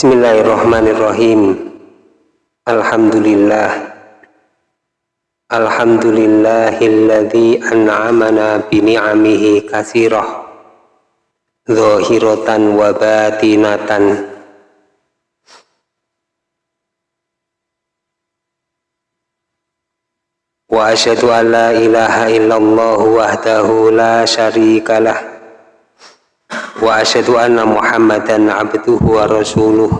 Bismillahirrahmanirrahim. Alhamdulillah. Alhamdulillahilladzi an'amana bini'amihi kasirah Zahiratan wa batinatan. Wa asyhadu an la ilaha illallah wahdahu la syarika Wa asyhadu anna Muhammadan abduhu wa rasuluh.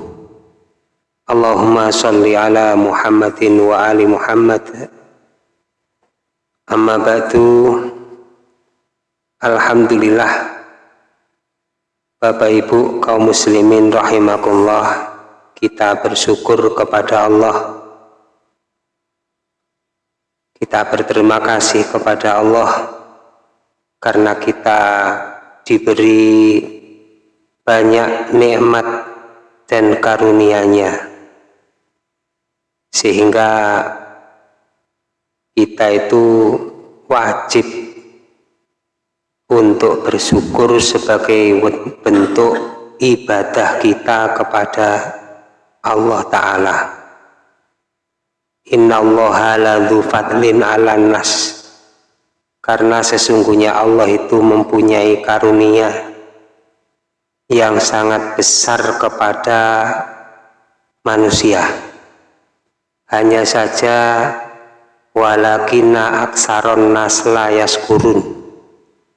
Allahumma salli ala Muhammadin wa ali Muhammad. Amma ba'du. Alhamdulillah. Bapak Ibu kaum muslimin rahimakumullah kita bersyukur kepada Allah. Kita berterima kasih kepada Allah karena kita diberi banyak nikmat dan karunia-Nya sehingga kita itu wajib untuk bersyukur sebagai bentuk ibadah kita kepada Allah Ta'ala Innallaha ladzu fadlin 'alan nas. Karena sesungguhnya Allah itu mempunyai karunia yang sangat besar kepada manusia. Hanya saja walakina aksaron nas yaskurun.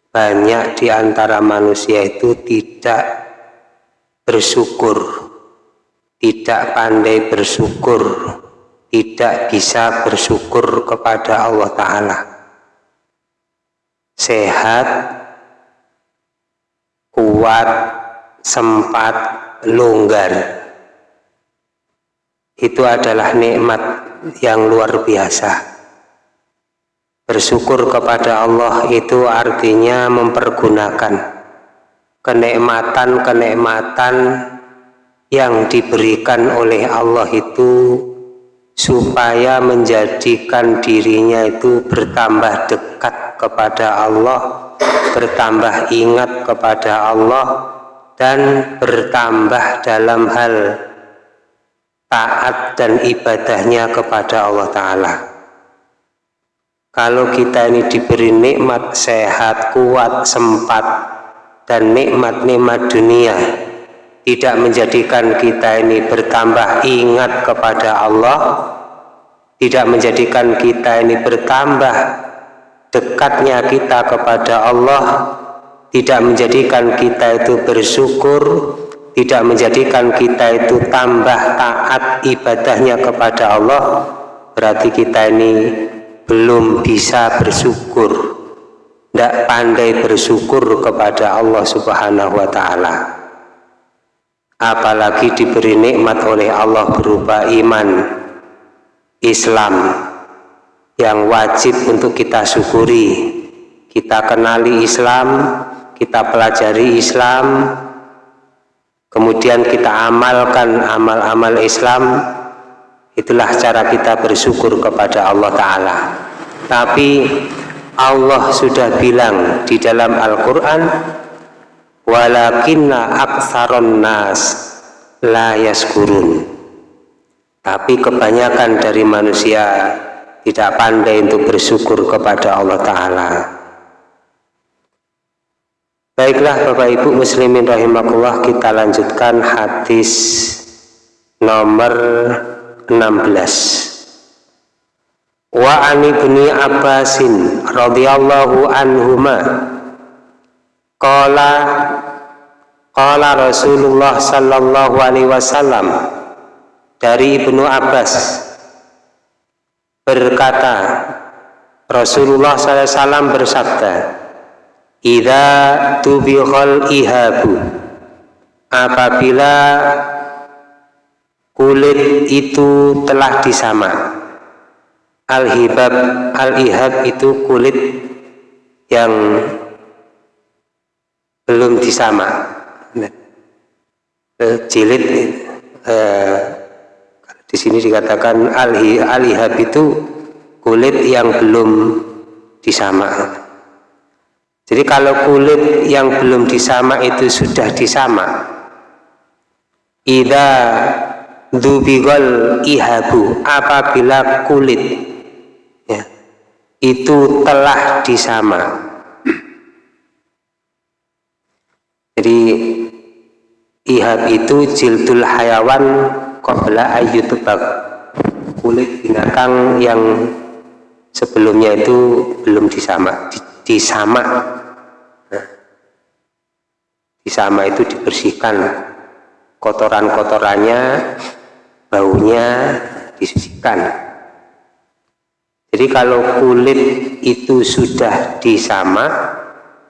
Banyak di antara manusia itu tidak bersyukur, tidak pandai bersyukur tidak bisa bersyukur kepada Allah Ta'ala sehat kuat sempat longgar. Itu adalah nikmat yang luar biasa. Bersyukur kepada Allah itu artinya mempergunakan kenikmatan-kenikmatan yang diberikan oleh Allah itu supaya menjadikan dirinya itu bertambah dekat kepada Allah bertambah ingat kepada Allah dan bertambah dalam hal taat dan ibadahnya kepada Allah Ta'ala. Kalau kita ini diberi nikmat sehat, kuat, sempat dan nikmat-nikmat dunia tidak menjadikan kita ini bertambah ingat kepada Allah tidak menjadikan kita ini bertambah dekatnya kita kepada Allah tidak menjadikan kita itu bersyukur tidak menjadikan kita itu tambah taat ibadahnya kepada Allah berarti kita ini belum bisa bersyukur. Tidak pandai bersyukur kepada Allah subhanahu wa ta'ala. Apalagi diberi nikmat oleh Allah berupa iman Islam yang wajib untuk kita syukuri. Kita kenali Islam kita pelajari Islam kemudian kita amalkan amal-amal Islam. Itulah cara kita bersyukur kepada Allah Ta'ala. Tapi Allah sudah bilang di dalam Al-Quran walakinna aksaron nas la yaskurun. Tapi kebanyakan dari manusia tidak pandai untuk bersyukur kepada Allah Ta'ala. Baiklah Bapak Ibu muslimin rahimakumullah kita lanjutkan hadis nomor 16 wa ani ibni abbasin radhiyallahu anhuma Qala Qala Rasulullah sallallahu alaihi wasallam dari Ibnu Abbas berkata Rasulullah wasallam bersabda Idza tubighal ihabu apabila kulit itu telah disama. Al-hibab al-ihab itu kulit yang belum disama. Nah, eh, jilid eh, di sini dikatakan alhi alihab itu kulit yang belum disama. Jadi kalau kulit yang belum disama itu sudah disama Ida dubigol ihabu apabila kulit ya, itu telah disama. Jadi ihab itu jildul hayawan qabla ayyutubak kulit binatang yang sebelumnya itu belum disama disama. Nah, disama itu dibersihkan. Kotoran-kotorannya, baunya disucikan. Jadi kalau kulit itu sudah disama,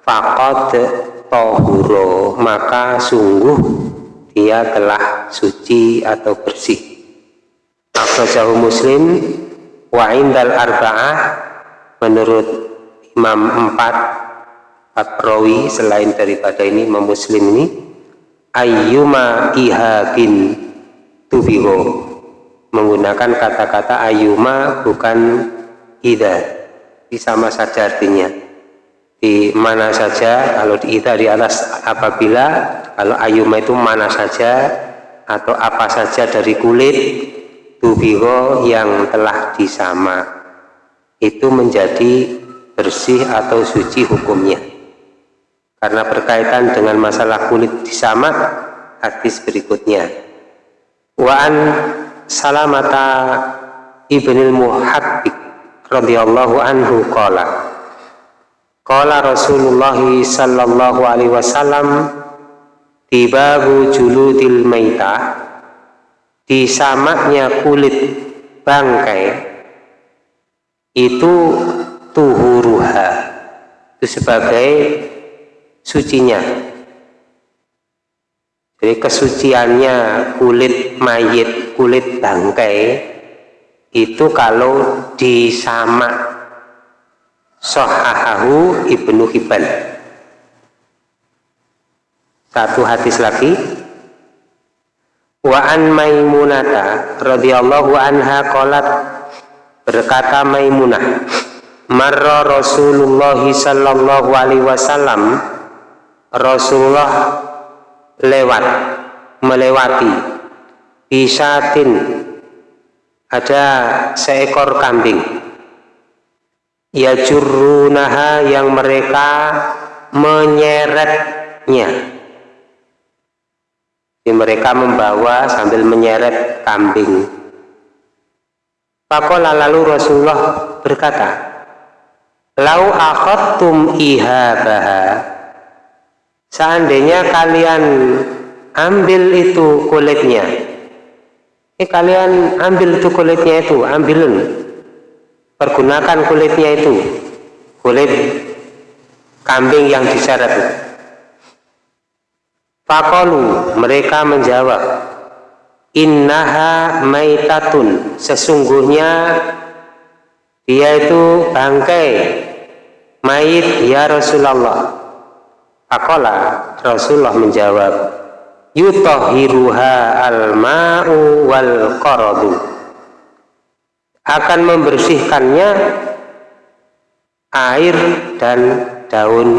fakot tohuro, maka sungguh dia telah suci atau bersih. Akhrajahu Muslim wa indal arba'ah menurut Imam empat perawi selain daripada ini Imam Muslim ini ayyuma ihabin tubiho menggunakan kata-kata ayuma bukan ida sama saja artinya di mana saja kalau di ida di atas apabila kalau ayuma itu mana saja atau apa saja dari kulit tubiho yang telah disama. Itu menjadi bersih atau suci hukumnya. Karena berkaitan dengan masalah kulit disama hadis berikutnya. Wa'an salamata ibnil muhabbik radhiyallahu anhu qala qala rasulullah sallallahu alaihi wasallam tibabu juludil maita di samaknya kulit bangkai itu tuhuruha itu sebagai sucinya. Jadi kesuciannya kulit mayit kulit bangkai itu kalau disama sohahahu ibnu hibban. Satu hadis lagi. Wa an maimunata radhiyallahu anha qalat berkata maimunah marra rasulullah sallallahu alaihi wasallam Rasulullah lewat melewati bisatin ada seekor kambing ya jurunaha yang mereka menyeretnya. Jadi mereka membawa sambil menyeret kambing. Pakola lalu Rasulullah berkata lau akhadtum ihabaha seandainya kalian ambil itu kulitnya. Eh kalian ambil itu kulitnya itu ambilun pergunakan kulitnya itu. Kulit kambing yang diseret Fakolu mereka menjawab Innaha maitatun. Sesungguhnya dia itu bangkai mayit ya Rasulullah. Akola Rasulullah menjawab Yutohiruha al-ma'u wal qaradu akan membersihkannya air dan daun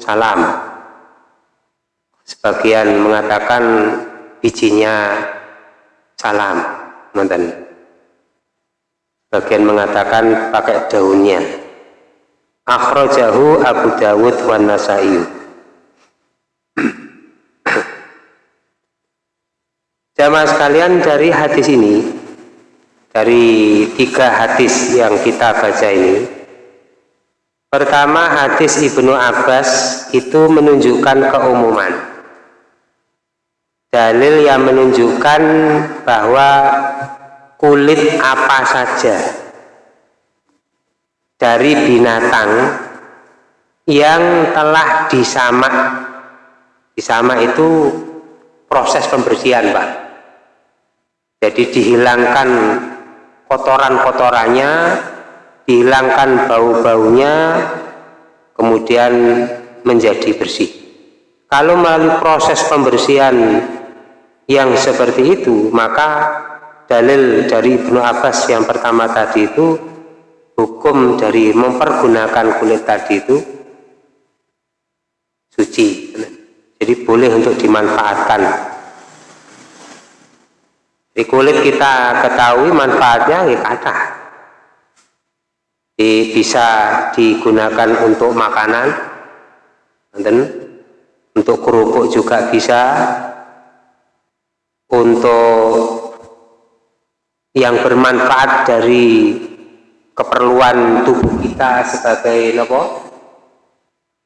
salam. Sebagian mengatakan bijinya salam mantan sebagian mengatakan pakai daunnya. Akhrajahu Abu Dawud wa Nasai. Jamaah sekalian dari hadis ini, dari tiga hadis yang kita baca ini, pertama hadis Ibnu Abbas itu menunjukkan keumuman. Dalil yang menunjukkan bahwa kulit apa saja dari binatang yang telah disamak, disamak itu proses pembersihan Pak. Jadi dihilangkan kotoran-kotorannya dihilangkan bau-baunya kemudian menjadi bersih. Kalau melalui proses pembersihan yang seperti itu maka dalil dari Ibnu Abbas yang pertama tadi itu hukum dari mempergunakan kulit tadi itu suci. Jadi boleh untuk dimanfaatkan di kulit kita ketahui manfaatnya ya kata di, bisa digunakan untuk makanan dan untuk kerupuk juga bisa. Untuk yang bermanfaat dari keperluan tubuh kita sebagai apa?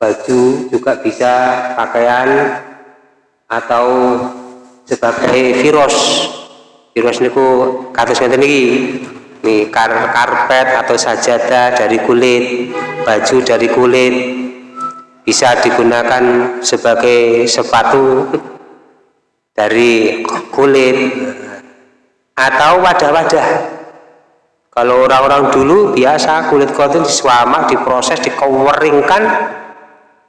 baju juga bisa pakaian atau sebagai virus virus niku kados ngeten iki nih kar karpet atau sajadah dari kulit baju dari kulit bisa digunakan sebagai sepatu dari kulit atau wadah-wadah kalau orang-orang dulu biasa kulit kotin disuamak, diproses, dikeweringkan,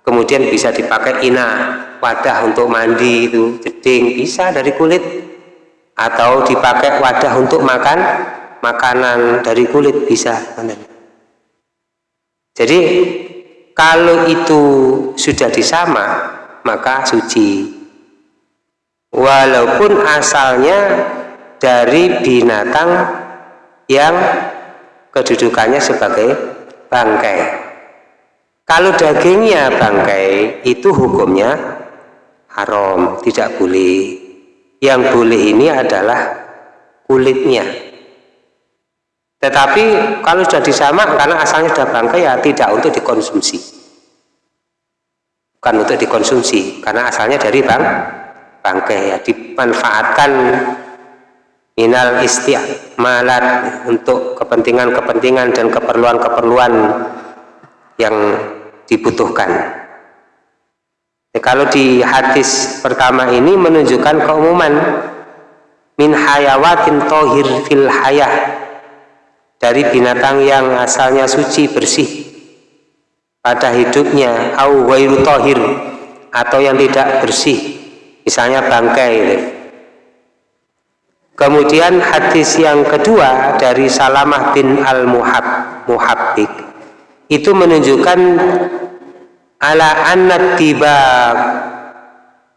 kemudian bisa dipakai ina, wadah untuk mandi itu, jeding, bisa dari kulit. Atau dipakai wadah untuk makan, makanan dari kulit bisa. Jadi kalau itu sudah disama, maka suci. Walaupun asalnya dari binatang yang kedudukannya sebagai bangkai. Kalau dagingnya bangkai, itu hukumnya haram, tidak boleh. Yang boleh ini adalah kulitnya. Tetapi kalau sudah disamak, karena asalnya sudah bangkai, ya tidak untuk dikonsumsi. Bukan untuk dikonsumsi, karena asalnya dari bang, bangkai, ya dimanfaatkan minal isti'malat untuk kepentingan-kepentingan dan keperluan-keperluan yang dibutuhkan. Kalau di hadis pertama ini menunjukkan keumuman. Min hayawatin tohir fil hayah. Dari binatang yang asalnya suci bersih. Pada hidupnya au wairu tohir. Atau yang tidak bersih. Misalnya bangkai. Kemudian hadis yang kedua dari Salamah bin Al-Muhab itu menunjukkan ala annat tiba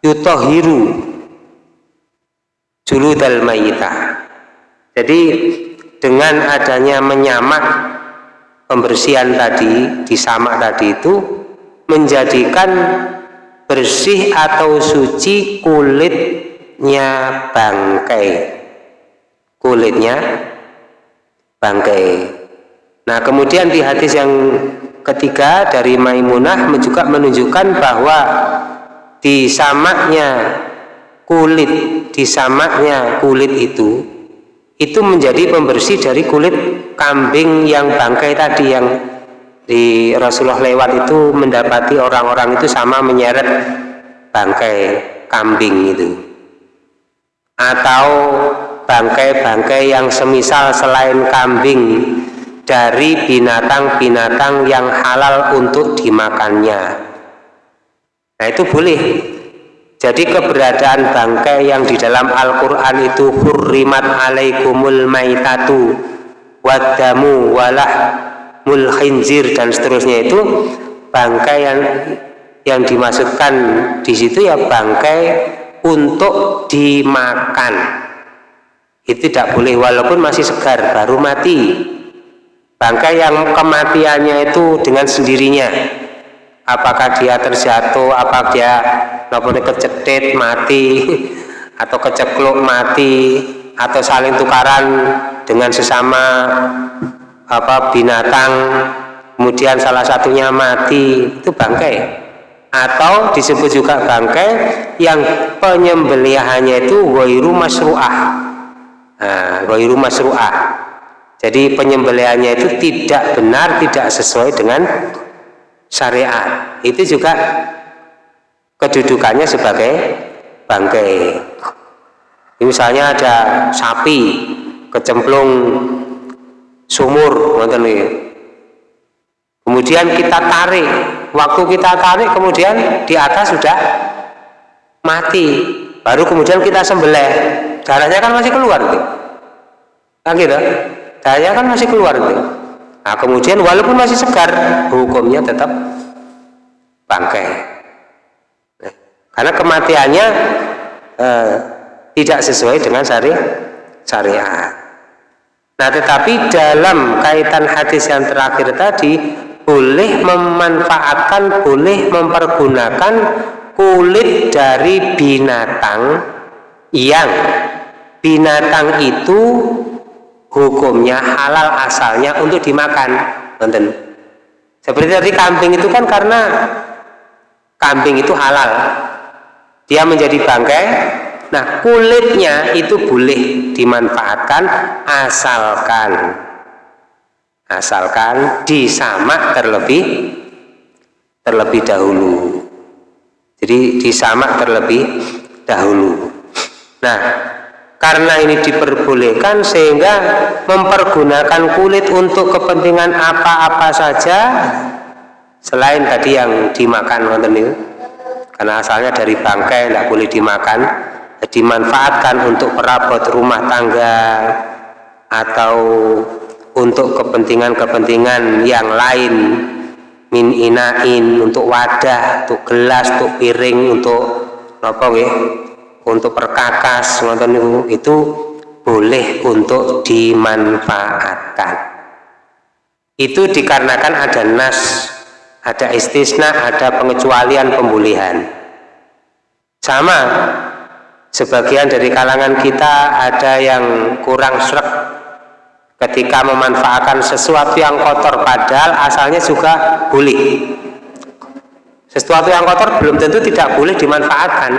yutohiru juludal mayita. Jadi dengan adanya menyamak pembersihan tadi, disamak tadi itu menjadikan bersih atau suci kulitnya bangkai kulitnya bangkai. Nah, kemudian di hadis yang ketiga dari Maimunah juga menunjukkan bahwa disamaknya kulit, disamaknya kulit itu itu menjadi pembersih dari kulit kambing yang bangkai tadi yang di Rasulullah lewat itu mendapati orang-orang itu sama menyeret bangkai kambing itu. Atau bangkai-bangkai yang semisal selain kambing dari binatang-binatang yang halal untuk dimakannya. Nah itu boleh. Jadi keberadaan bangkai yang di dalam Al-Quran itu hurrimat alaikumul maitatu wadamu walah mulhinzir dan seterusnya itu bangkai yang yang dimasukkan di situ ya bangkai untuk dimakan itu tidak boleh walaupun masih segar baru mati bangkai yang kematiannya itu dengan sendirinya. Apakah dia terjatuh apakah dia nopone kecetit mati atau kecekluk mati atau saling tukaran dengan sesama apa binatang kemudian salah satunya mati itu bangkai. Atau disebut juga bangkai yang penyembelihannya itu wairu masru'ah. Nah, ghairu masru'ah. Jadi penyembelihannya itu tidak benar, tidak sesuai dengan syariat. Itu juga kedudukannya sebagai bangkai. Misalnya ada sapi kecemplung sumur, Kemudian kita tarik, waktu kita tarik kemudian di atas sudah mati, baru kemudian kita sembelih. Darahnya kan masih keluar tuh kan gitu darahnya kan masih keluar tuh nah kemudian walaupun masih segar hukumnya tetap bangkai karena kematiannya eh, tidak sesuai dengan syari syariat. Nah, tetapi dalam kaitan hadis yang terakhir tadi boleh memanfaatkan, boleh mempergunakan kulit dari binatang yang binatang itu hukumnya halal asalnya untuk dimakan. Nonton. Seperti tadi kambing itu kan karena kambing itu halal. Dia menjadi bangkai Nah, kulitnya itu boleh dimanfaatkan asalkan asalkan disamak terlebih terlebih dahulu. Jadi disamak terlebih dahulu. Nah, karena ini diperbolehkan sehingga mempergunakan kulit untuk kepentingan apa-apa saja. Selain tadi yang dimakan karena asalnya dari bangkai tidak boleh dimakan. Dimanfaatkan untuk perabot rumah tangga atau untuk kepentingan-kepentingan yang lain. Min inain untuk wadah, untuk gelas, untuk piring, untuk apa ya? Untuk perkakas, itu, itu boleh untuk dimanfaatkan. Itu dikarenakan ada nas, ada istisna, ada pengecualian pembulihan. Sama sebagian dari kalangan kita ada yang kurang serak ketika memanfaatkan sesuatu yang kotor padahal asalnya juga boleh sesuatu yang kotor belum tentu tidak boleh dimanfaatkan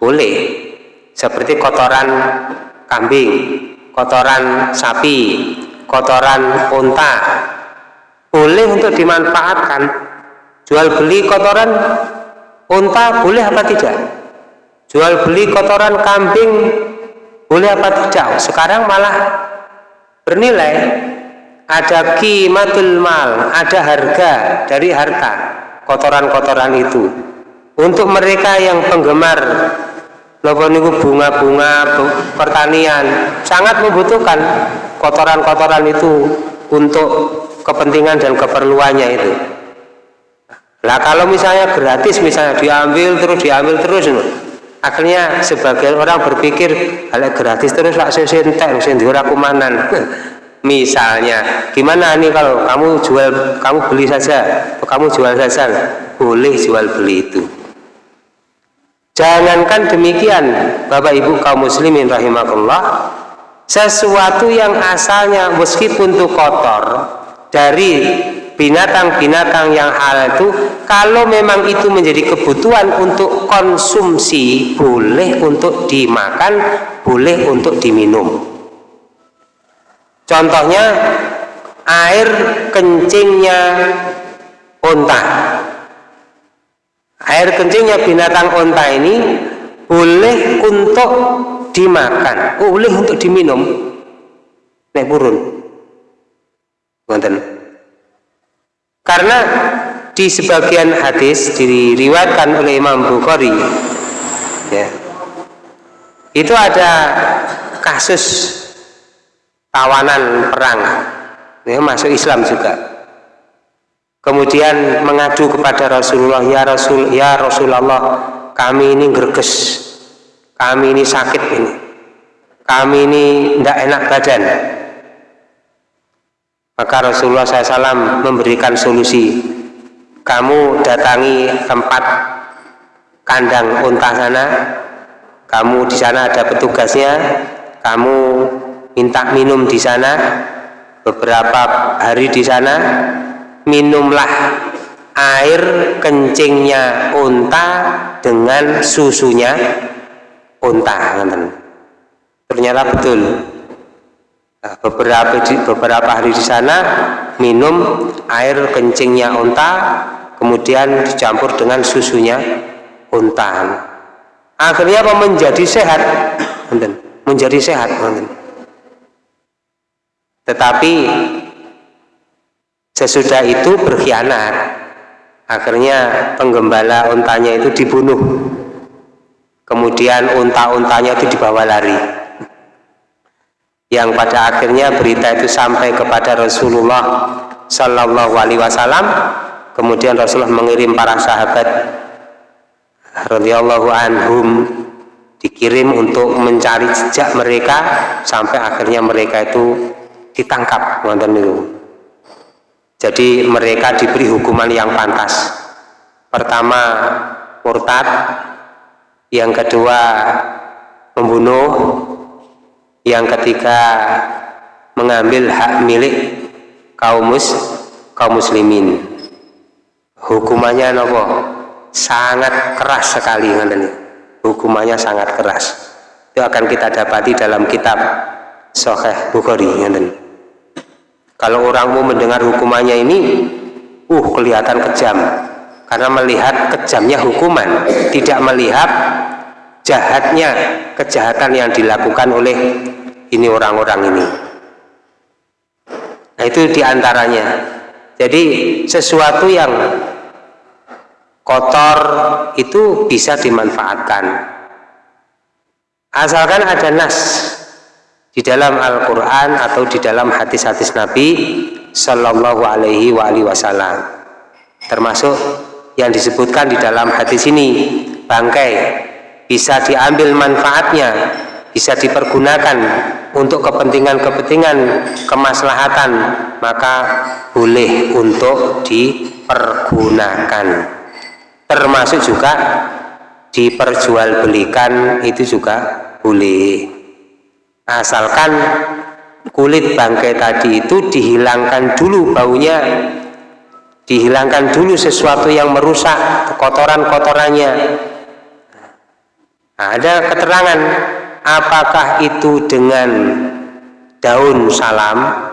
boleh. Seperti kotoran kambing kotoran sapi kotoran unta. Boleh untuk dimanfaatkan. Jual beli kotoran unta boleh apa tidak? Jual beli kotoran kambing boleh apa tidak? Sekarang malah bernilai. Ada kimatul mal ada harga dari harta kotoran-kotoran itu. Untuk mereka yang penggemar bunga-bunga pertanian. Sangat membutuhkan kotoran-kotoran itu untuk kepentingan dan keperluannya itu. Lah kalau misalnya gratis misalnya diambil terus diambil terus akhirnya sebagian orang berpikir hal gratis terus lah saya sentek sendiri aku manan misalnya gimana nih kalau kamu jual kamu beli saja? Kamu jual saja boleh jual beli itu jangankan demikian Bapak Ibu kaum muslimin rahimahullah sesuatu yang asalnya meskipun itu kotor dari binatang-binatang yang halal itu kalau memang itu menjadi kebutuhan untuk konsumsi boleh untuk dimakan boleh untuk diminum. Contohnya air kencingnya unta air kencingnya binatang unta ini boleh untuk dimakan boleh untuk diminum. Naik burun. Karena di sebagian hadis diriwayatkan oleh Imam Bukhari ya, itu ada kasus tawanan perang. Ya, masuk Islam juga kemudian mengadu kepada Rasulullah ya Rasul ya Rasulullah kami ini gerges kami ini sakit ini. Kami ini tidak enak badan. Maka Rasulullah SAW memberikan solusi. Kamu datangi tempat kandang unta sana, kamu di sana ada petugasnya, kamu minta minum di sana, beberapa hari di sana, minumlah air kencingnya unta dengan susunya unta. Ternyata betul Nah, beberapa beberapa hari di sana minum air kencingnya unta, kemudian dicampur dengan susunya unta. Akhirnya apa menjadi sehat, menjadi sehat. Tetapi sesudah itu berkhianat, akhirnya penggembala untanya itu dibunuh. Kemudian unta-untanya itu dibawa lari. Yang pada akhirnya berita itu sampai kepada Rasulullah Sallallahu Alaihi Wasallam. Kemudian Rasulullah mengirim para sahabat radhiyallahu anhum dikirim untuk mencari jejak mereka sampai akhirnya mereka itu ditangkap nonton itu jadi mereka diberi hukuman yang pantas. Pertama murtad. Yang kedua membunuh. Yang ketiga mengambil hak milik kaum mus kaum muslimin. Hukumannya nopo? Sangat keras sekali nonton hukumannya sangat keras. Itu akan kita dapati dalam kitab Sahih Bukhari kalau orang mau mendengar hukumannya ini uh kelihatan kejam. Karena melihat kejamnya hukuman tidak melihat jahatnya kejahatan yang dilakukan oleh ini orang-orang ini. Nah itu di antaranya jadi sesuatu yang kotor itu bisa dimanfaatkan. Asalkan ada nas di dalam Al-Quran atau di dalam hadis-hadis Nabi Sallallahu Alaihi Wasallam. Termasuk yang disebutkan di dalam hadis ini bangkai. Bisa diambil manfaatnya bisa dipergunakan untuk kepentingan-kepentingan kemaslahatan maka boleh untuk dipergunakan. Termasuk juga diperjualbelikan itu juga boleh asalkan kulit bangkai tadi itu dihilangkan dulu baunya dihilangkan dulu sesuatu yang merusak kotoran-kotorannya nah, ada keterangan apakah itu dengan daun salam?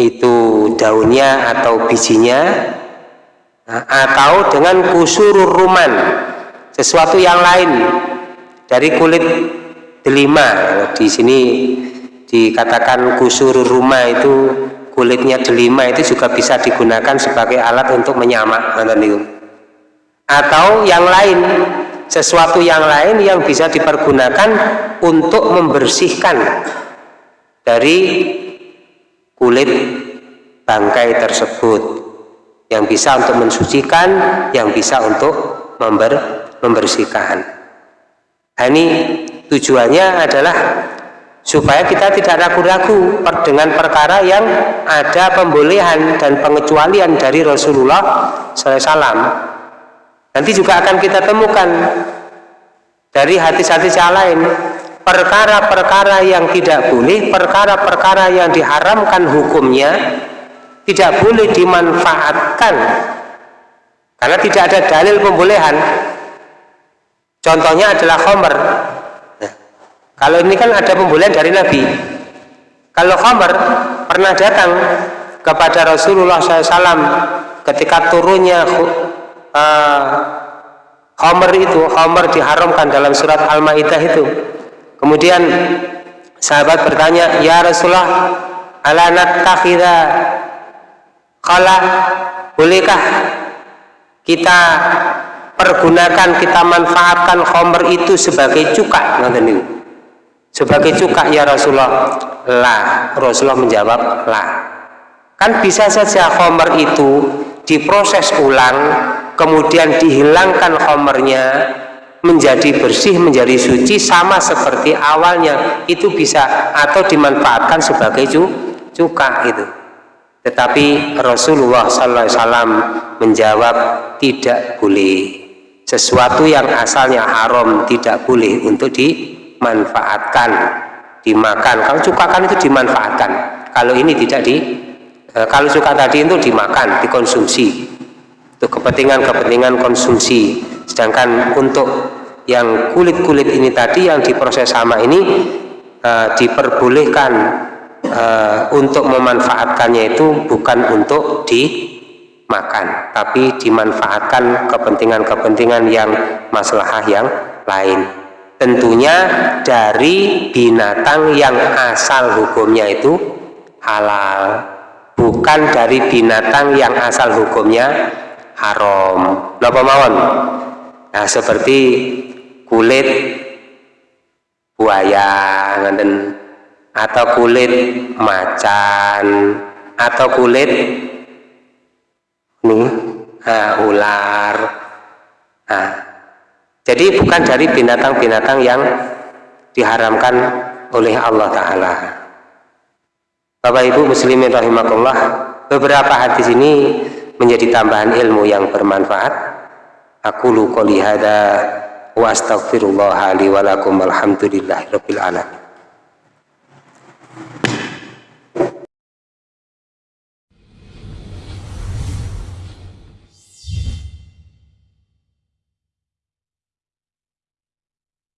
Itu daunnya atau bijinya? Atau dengan kusurur ruman sesuatu yang lain dari kulit delima. Di sini dikatakan kusurur rumah itu kulitnya delima itu juga bisa digunakan sebagai alat untuk menyamak atau yang lain sesuatu yang lain yang bisa dipergunakan untuk membersihkan dari kulit bangkai tersebut. Yang bisa untuk mensucikan, yang bisa untuk member, membersihkan. Nah, ini tujuannya adalah supaya kita tidak ragu-ragu dengan perkara yang ada pembolehan dan pengecualian dari Rasulullah SAW. Nanti juga akan kita temukan dari hadis-hadis yang lain perkara-perkara yang tidak boleh, perkara-perkara yang diharamkan hukumnya tidak boleh dimanfaatkan karena tidak ada dalil pembolehan contohnya adalah khomer kalau ini kan ada pembolehan dari Nabi. Kalau khomer pernah datang kepada Rasulullah SAW ketika turunnya uh, khomer itu khomer diharamkan dalam surat Al-Ma'idah itu. Kemudian sahabat bertanya ya Rasulullah ala nattakhidha Kala bolehkah kita pergunakan, kita manfaatkan khomer itu sebagai cuka? Sebagai cuka ya Rasulullah? Lah, Rasulullah menjawab lah. Kan bisa saja khomer itu diproses ulang, kemudian dihilangkan khomernya, menjadi bersih, menjadi suci sama seperti awalnya itu bisa atau dimanfaatkan sebagai cuka itu tetapi Rasulullah SAW menjawab tidak boleh. Sesuatu yang asalnya haram tidak boleh untuk dimanfaatkan, dimakan. Kalau cuka kan itu dimanfaatkan. Kalau ini tidak di, e, kalau cuka tadi itu dimakan, dikonsumsi. Untuk kepentingan-kepentingan konsumsi. Sedangkan untuk yang kulit-kulit ini tadi yang diproses sama ini e, diperbolehkan uh, untuk memanfaatkannya itu bukan untuk dimakan tapi dimanfaatkan kepentingan-kepentingan yang maslahah yang lain tentunya dari binatang yang asal hukumnya itu halal. Bukan dari binatang yang asal hukumnya haram. Napa mawon? Nah seperti kulit buaya atau kulit macan. Atau kulit nih uh, ular. Nah, jadi bukan dari binatang-binatang yang diharamkan oleh Allah Ta'ala. Bapak Ibu Muslimin Rahimahullah beberapa hadis ini menjadi tambahan ilmu yang bermanfaat. Aku lu qoli hada wa astaghfirullah li wa lakum alhamdulillahi rabbil alamin